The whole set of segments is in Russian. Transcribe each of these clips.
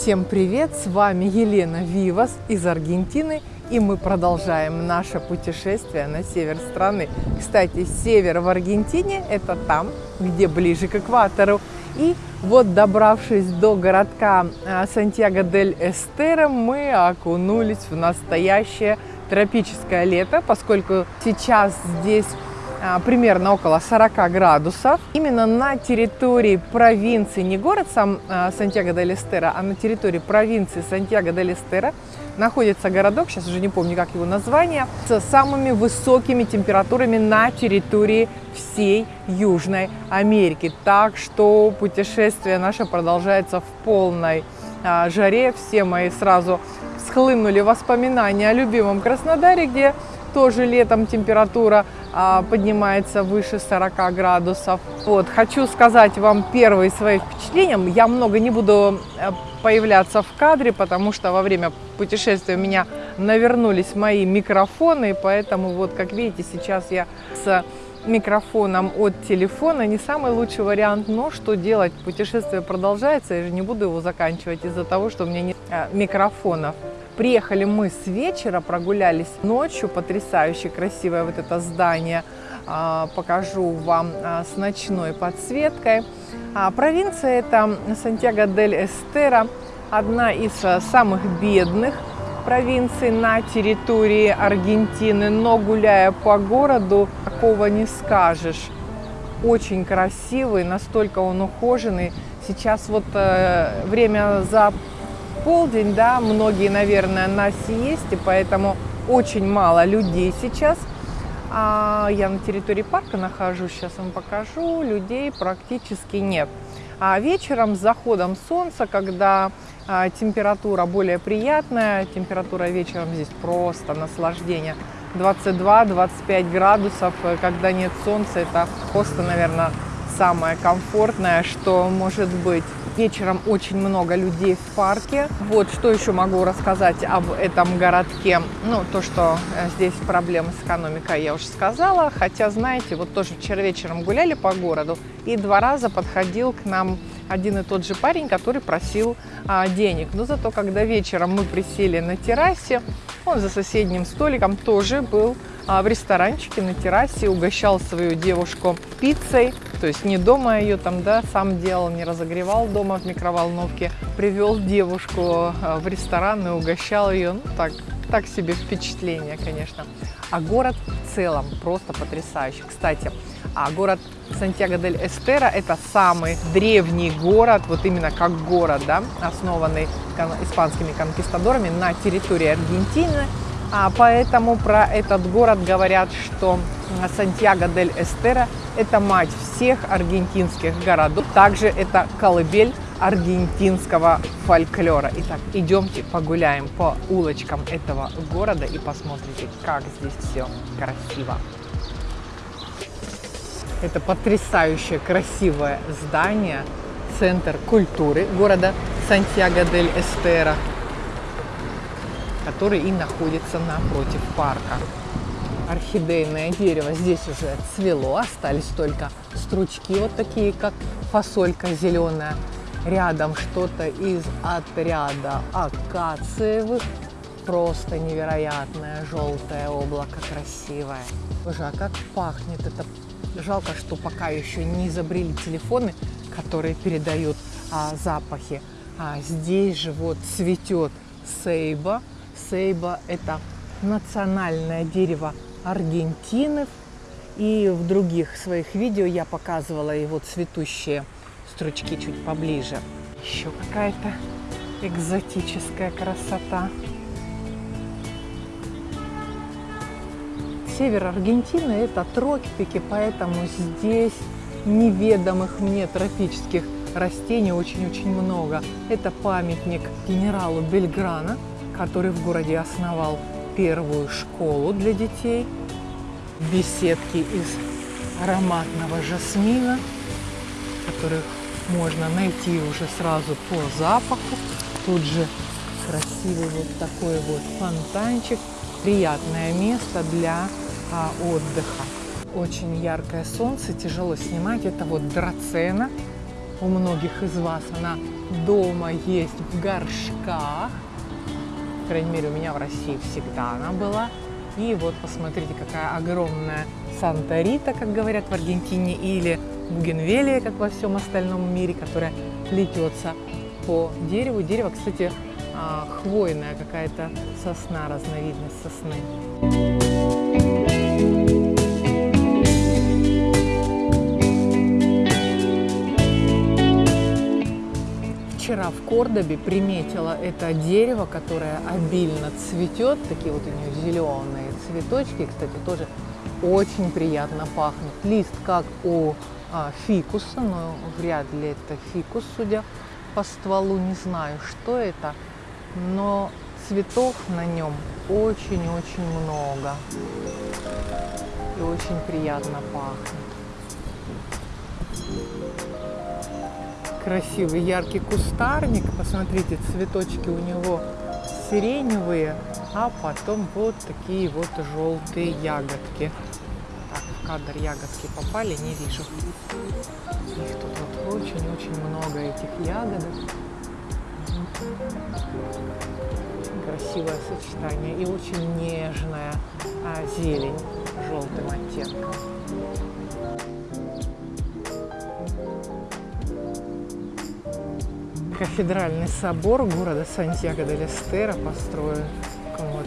Всем привет! С вами Елена Вивас из Аргентины, и мы продолжаем наше путешествие на север страны. Кстати, север в Аргентине – это там, где ближе к экватору. И вот, добравшись до городка а, Сантьяго-дель-Эстеро, мы окунулись в настоящее тропическое лето, поскольку сейчас здесь примерно около 40 градусов. Именно на территории провинции, не город сам а, Сантьяго-де-Лестера, а на территории провинции Сантьяго-де-Лестера находится городок, сейчас уже не помню, как его название, с самыми высокими температурами на территории всей Южной Америки. Так что путешествие наше продолжается в полной а, жаре. Все мои сразу схлынули воспоминания о любимом Краснодаре, где тоже летом температура а, поднимается выше 40 градусов. Вот, хочу сказать вам первые свои впечатления. Я много не буду э, появляться в кадре, потому что во время путешествия у меня навернулись мои микрофоны, поэтому вот, как видите, сейчас я с микрофоном от телефона не самый лучший вариант, но что делать, путешествие продолжается, я же не буду его заканчивать из-за того, что у меня нет э, микрофонов. Приехали мы с вечера, прогулялись ночью, потрясающе красивое вот это здание, а, покажу вам а, с ночной подсветкой. А, провинция это Сантьяго-дель-Эстера, одна из самых бедных провинций на территории Аргентины, но гуляя по городу, такого не скажешь. Очень красивый, настолько он ухоженный. Сейчас вот э, время за полдень, да, многие, наверное, на сиесте, поэтому очень мало людей сейчас. А я на территории парка нахожусь, сейчас вам покажу, людей практически нет. А вечером с заходом солнца, когда а, температура более приятная, температура вечером здесь просто наслаждение. 22-25 градусов, когда нет солнца, это просто, наверное, самое комфортное, что может быть. Вечером очень много людей в парке. Вот что еще могу рассказать об этом городке. Ну, то, что э, здесь проблемы с экономикой, я уже сказала. Хотя, знаете, вот тоже вчера вечером гуляли по городу, и два раза подходил к нам один и тот же парень, который просил а, денег. Но зато, когда вечером мы присели на террасе, он за соседним столиком тоже был а, в ресторанчике на террасе, угощал свою девушку пиццей, то есть не дома ее там, да, сам делал, не разогревал дома в микроволновке, привел девушку а, в ресторан и угощал ее, ну так, так себе впечатление, конечно. А город в целом просто потрясающий. Кстати, а город Сантьяго-дель-Эстера – это самый древний город, вот именно как город, да, основанный испанскими конкистадорами на территории Аргентины. А поэтому про этот город говорят, что Сантьяго-дель-Эстера – это мать всех аргентинских городов. Также это колыбель аргентинского фольклора. Итак, идемте погуляем по улочкам этого города и посмотрите, как здесь все красиво. Это потрясающее красивое здание, центр культуры города Сантьяго-дель-Эстера, который и находится напротив парка. Орхидейное дерево здесь уже цвело, остались только стручки вот такие, как фасолька зеленая. Рядом что-то из отряда акациевых. Просто невероятное желтое облако красивое. Боже, а как пахнет это Жалко, что пока еще не изобрели телефоны, которые передают а, запахи. А здесь же вот цветет сейба. Сейба – это национальное дерево Аргентины. И в других своих видео я показывала его цветущие стручки чуть поближе. Еще какая-то экзотическая красота. Север Аргентины – это тропики, поэтому здесь неведомых мне тропических растений очень-очень много. Это памятник генералу Бельграна, который в городе основал первую школу для детей. Беседки из ароматного жасмина, которых можно найти уже сразу по запаху. Тут же красивый вот такой вот фонтанчик. Приятное место для а, отдыха. Очень яркое солнце, тяжело снимать. Это вот драцена. У многих из вас она дома есть в горшках. По крайней мере, у меня в России всегда она была. И вот посмотрите, какая огромная Санта-Рита, как говорят в Аргентине, или Бугенвелия, как во всем остальном мире, которая плетется по дереву. Дерево, кстати, а, хвойная какая-то сосна, разновидность сосны. Вчера в Кордобе приметила это дерево, которое обильно цветет. Такие вот у нее зеленые цветочки. Кстати, тоже очень приятно пахнут. Лист как у а, фикуса, но вряд ли это фикус, судя по стволу. Не знаю, что это, но цветов на нем очень-очень много. И очень приятно пахнет. Красивый яркий кустарник. Посмотрите, цветочки у него сиреневые, а потом вот такие вот желтые ягодки. Так, в кадр ягодки попали, не вижу. Их тут вот очень-очень много этих ягодок. Красивое сочетание и очень нежная а, зелень желтым оттенком. Кафедральный собор города Сантьяго де Лестера построен в таком вот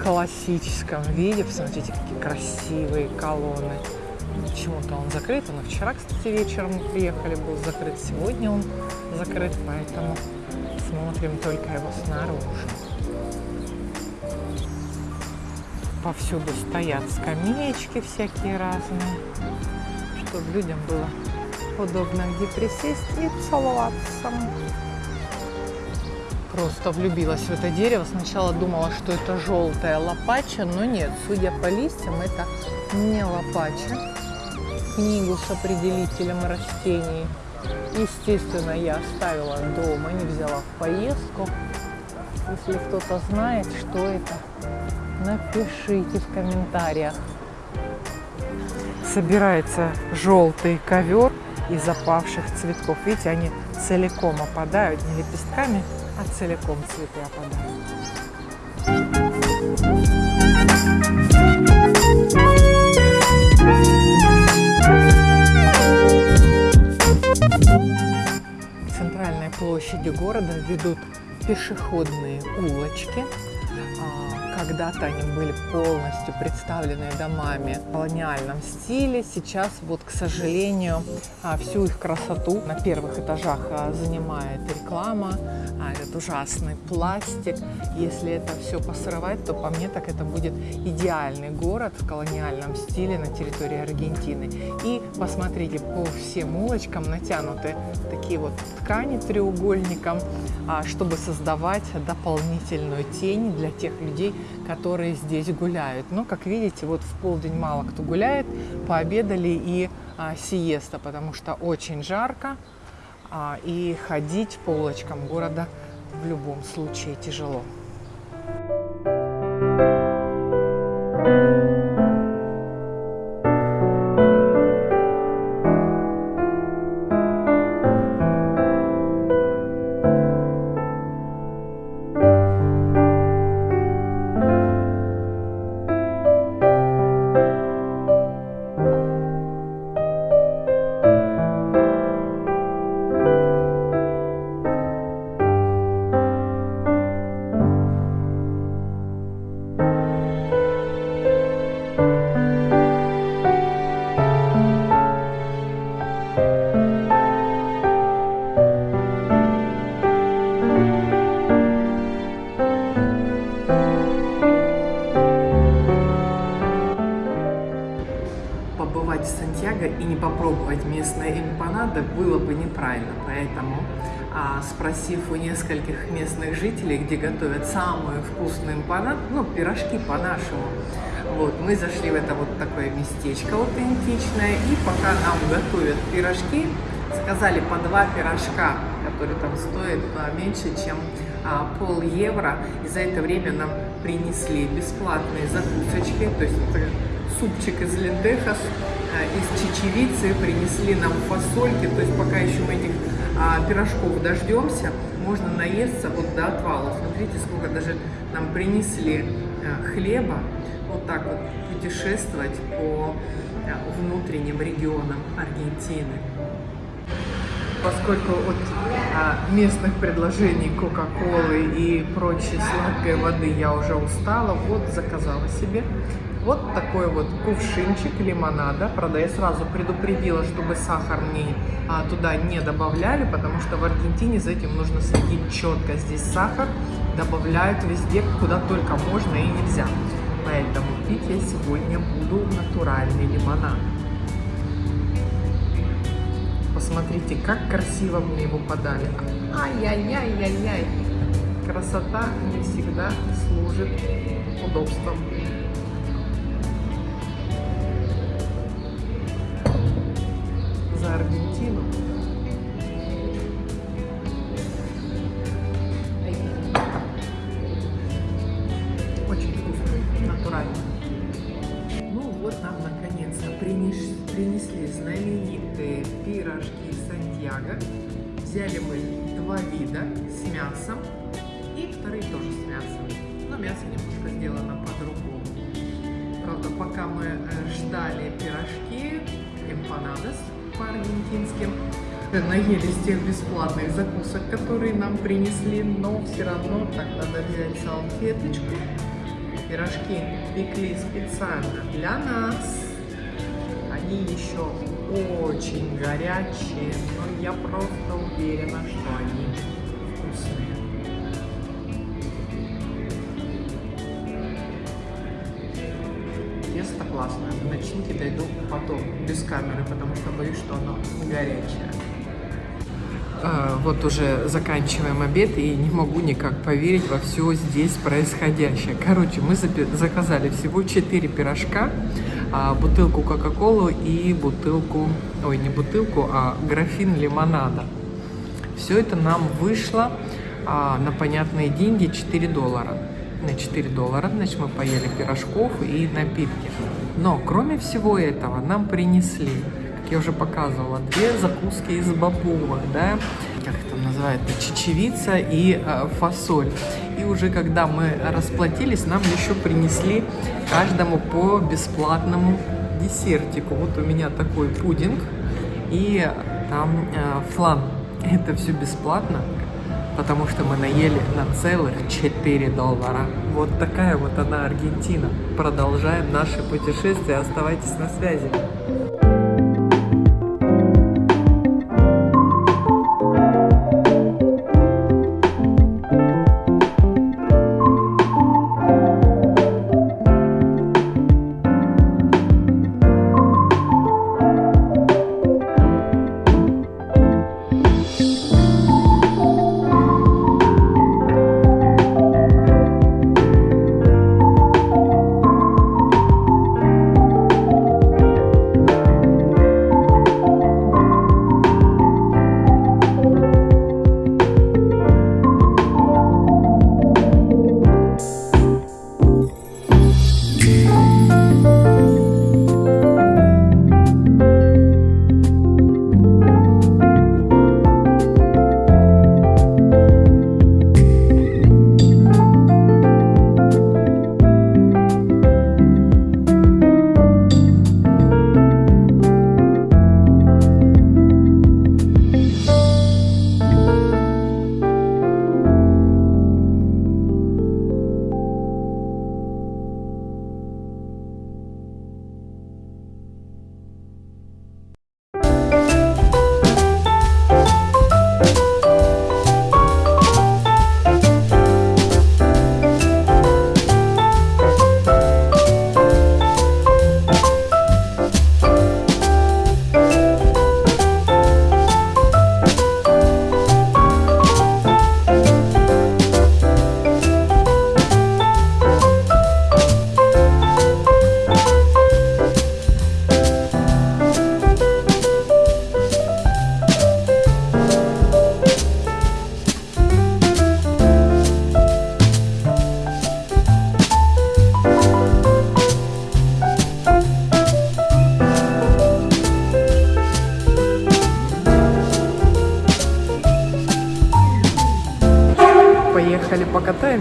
классическом виде. Посмотрите, какие красивые колонны. Почему-то он закрыт. Он вчера, кстати, вечером приехали, был закрыт. Сегодня он закрыт, поэтому смотрим только его снаружи. Повсюду стоят скамеечки всякие разные, чтобы людям было удобно где присесть и целоваться просто влюбилась в это дерево. Сначала думала, что это желтая лопача, но нет, судя по листьям, это не лопача. Книгу с определителем растений, естественно, я оставила дома, не взяла в поездку. Если кто-то знает, что это, напишите в комментариях. Собирается желтый ковер из опавших цветков. Видите, они целиком опадают, не лепестками, а целиком цветы опадают. Центральной площади города ведут пешеходные улочки, когда-то они были полностью представлены домами в колониальном стиле. Сейчас вот, к сожалению, а, всю их красоту на первых этажах а, занимает реклама, а, этот ужасный пластик. Если это все посрывать, то по мне так это будет идеальный город в колониальном стиле на территории Аргентины. И посмотрите, по всем улочкам натянуты такие вот ткани треугольником, чтобы создавать дополнительную тень для тех людей, которые здесь гуляют. Но, как видите, вот в полдень мало кто гуляет, пообедали и а, сиеста, потому что очень жарко, а, и ходить по улочкам города в любом случае тяжело. попробовать эмпанадо было бы неправильно, поэтому а, спросив у нескольких местных жителей, где готовят самую вкусную эмпанад, ну, пирожки по-нашему, вот, мы зашли в это вот такое местечко аутентичное, и пока нам готовят пирожки, сказали по два пирожка, которые там стоят а, меньше, чем а, пол евро, и за это время нам принесли бесплатные закусочки, то есть супчик из лентехас, из чечевицы, принесли нам фасольки, то есть пока еще мы этих а, пирожков дождемся, можно наесться вот до отвала. Смотрите, сколько даже нам принесли а, хлеба. Вот так вот путешествовать по а, внутренним регионам Аргентины поскольку от а, местных предложений Кока-Колы и прочей сладкой воды я уже устала, вот заказала себе вот такой вот кувшинчик лимонада. Правда, я сразу предупредила, чтобы сахар не, а, туда не добавляли, потому что в Аргентине за этим нужно следить четко. Здесь сахар добавляют везде, куда только можно и нельзя. Поэтому пить я сегодня буду натуральный лимонад. Посмотрите, как красиво мне его подали. Ай-яй-яй-яй-яй. Красота не всегда служит удобством. Аргентину. Очень вкусный, натуральный. Ну вот нам наконец-то принесли знаменитые пирожки Сантьяго. Взяли мы два вида с мясом и вторые тоже с мясом. Но мясо немножко сделано по-другому. Правда, пока мы э, ждали пирожки, эмпанадос по-аргентинским, наелись тех бесплатных закусок, которые нам принесли, но все равно так надо взять салфеточку. Пирожки пекли специально для нас. Они еще очень горячие, но я просто уверена, что они До начинки дойду потом, без камеры, потому что боюсь, что оно горячее. А, вот уже заканчиваем обед и не могу никак поверить во все здесь происходящее. Короче, мы заказали всего 4 пирожка, а, бутылку Кока-Колу и бутылку, ой, не бутылку, а графин лимонада. Все это нам вышло а, на понятные деньги 4 доллара. На 4 доллара, значит, мы поели пирожков и напитки. Но, кроме всего этого, нам принесли, как я уже показывала, две закуски из бобовых, да, как это называется, чечевица и э, фасоль. И уже когда мы расплатились, нам еще принесли каждому по бесплатному десертику. Вот у меня такой пудинг и там э, флан. Это все бесплатно, потому что мы наели на целых 4 доллара. Вот такая вот она Аргентина. Продолжаем наше путешествие. Оставайтесь на связи.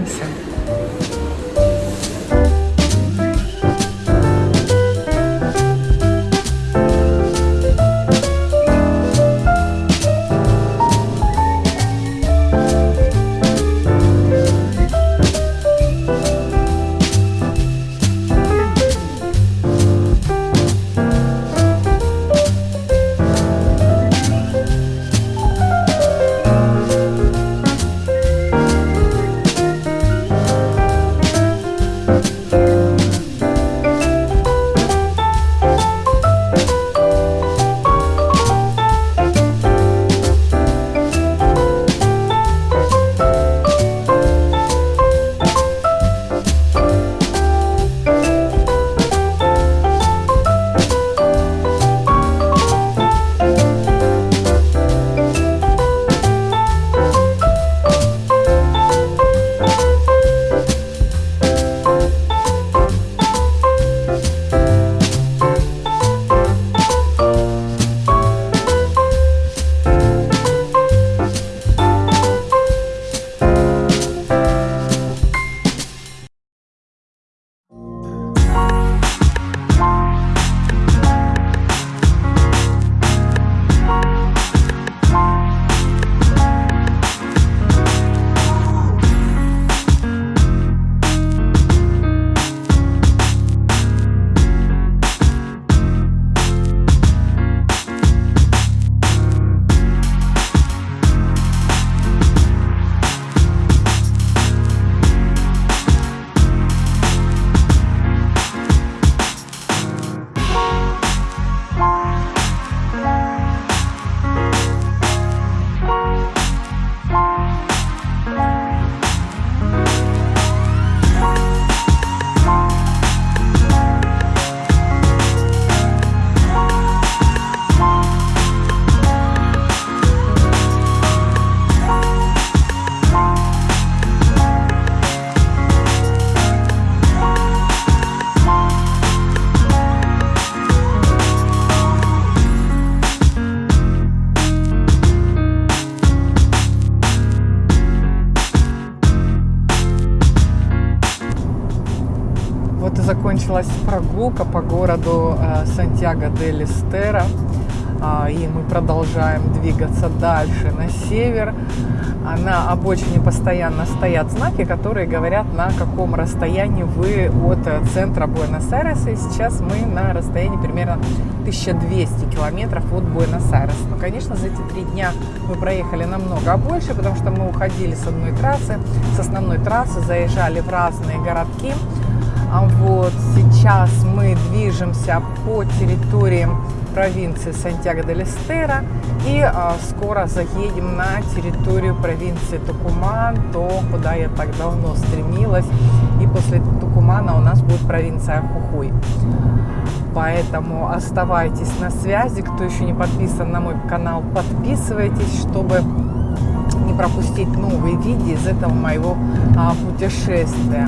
Awesome. Прогулка по городу э, Сантьяго де Листера. А, и мы продолжаем двигаться дальше на север. А На обочине постоянно стоят знаки, которые говорят, на каком расстоянии вы от э, центра Буэнос-Айреса. И сейчас мы на расстоянии примерно 1200 километров от Буэнос-Айреса. Но, конечно, за эти три дня мы проехали намного больше, потому что мы уходили с одной трассы, с основной трассы, заезжали в разные городки. А Вот сейчас мы движемся по территории провинции Сантьяго де Лестера и а, скоро заедем на территорию провинции Тукуман, то, куда я так давно стремилась. И после Тукумана у нас будет провинция Хухуй. Поэтому оставайтесь на связи. Кто еще не подписан на мой канал, подписывайтесь, чтобы не пропустить новые видео из этого моего а, путешествия.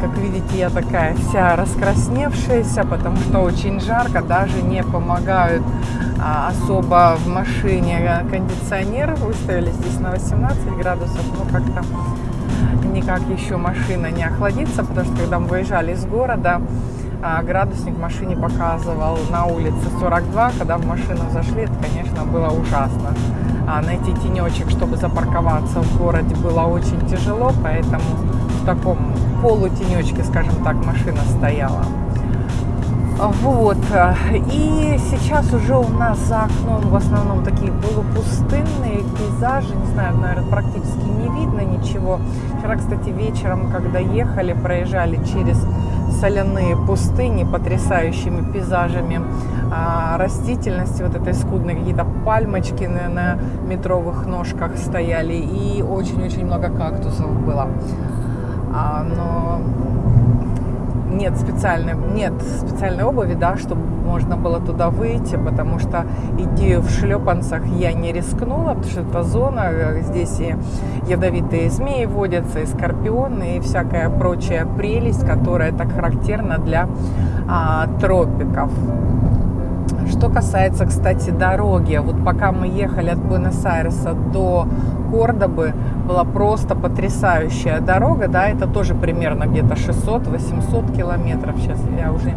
Как видите, я такая вся раскрасневшаяся, потому что очень жарко, даже не помогают а, особо в машине кондиционер. Выставили здесь на 18 градусов, но как-то никак еще машина не охладится, потому что когда мы выезжали из города, а, градусник в машине показывал на улице 42, когда в машину зашли, это, конечно, было ужасно. А найти тенечек, чтобы запарковаться в городе, было очень тяжело, поэтому в таком полутенечке, скажем так, машина стояла. Вот. И сейчас уже у нас за окном в основном такие полупустынные пейзажи. Не знаю, наверное, практически не видно ничего. Вчера, кстати, вечером, когда ехали, проезжали через соляные пустыни потрясающими пейзажами а, растительности, вот этой скудной, какие-то пальмочки на, на метровых ножках стояли и очень-очень много кактусов было. А, но нет специальной, нет специальной обуви, да, чтобы можно было туда выйти, потому что идти в шлепанцах я не рискнула, потому что это зона, здесь и ядовитые змеи водятся, и скорпионы, и всякая прочая прелесть, которая так характерна для а, тропиков. Что касается, кстати, дороги, вот пока мы ехали от Буэнос-Айреса до Кордобы, была просто потрясающая дорога, да, это тоже примерно где-то 600-800 километров, сейчас я уже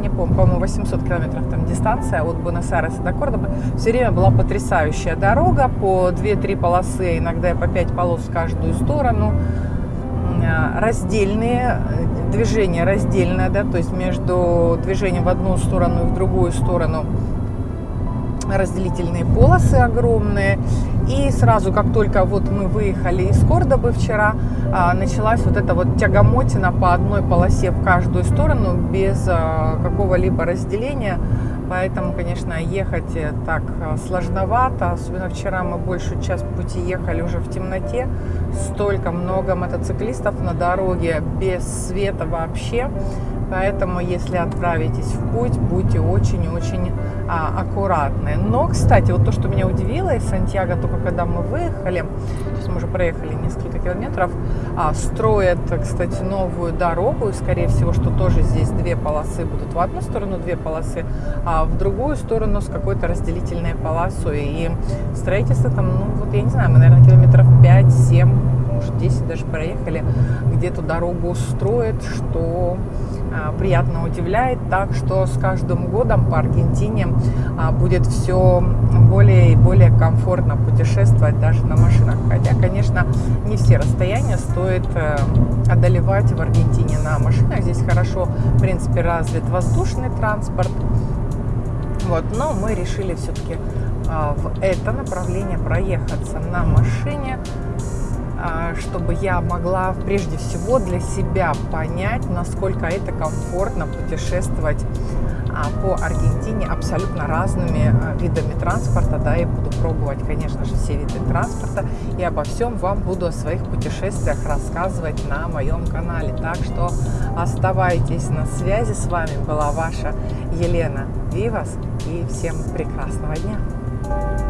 не помню, по-моему, 800 километров там дистанция от Буэнос-Айреса до Кордобы, все время была потрясающая дорога, по 2-3 полосы, иногда по 5 полос в каждую сторону, раздельные, движение раздельное, да, то есть между движением в одну сторону и в другую сторону разделительные полосы огромные. И сразу, как только вот мы выехали из Кордобы вчера, а, началась вот эта вот тягомотина по одной полосе в каждую сторону без а, какого-либо разделения. Поэтому, конечно, ехать э, так а, сложновато. Особенно вчера мы большую часть пути ехали уже в темноте. Столько много мотоциклистов на дороге без света вообще. Поэтому, если отправитесь в путь, будьте очень-очень а, аккуратны. Но, кстати, вот то, что меня удивило из Сантьяго, только когда мы выехали, то есть мы уже проехали несколько километров, а, строят, кстати, новую дорогу, и, скорее всего, что тоже здесь две полосы будут в одну сторону, две полосы, а в другую сторону с какой-то разделительной полосой. И строительство там, ну, вот я не знаю, мы, наверное, километров 5-7, может, 10 даже проехали, где эту дорогу строят, что приятно удивляет. Так что с каждым годом по Аргентине а, будет все более и более комфортно путешествовать даже на машинах. Хотя, конечно, не все расстояния стоит э, одолевать в Аргентине на машинах. Здесь хорошо, в принципе, развит воздушный транспорт. Вот, но мы решили все-таки а, в это направление проехаться на машине чтобы я могла прежде всего для себя понять, насколько это комфортно путешествовать а, по Аргентине абсолютно разными а, видами транспорта, да, и буду пробовать, конечно же, все виды транспорта, и обо всем вам буду о своих путешествиях рассказывать на моем канале. Так что оставайтесь на связи, с вами была ваша Елена Вивас, и всем прекрасного дня!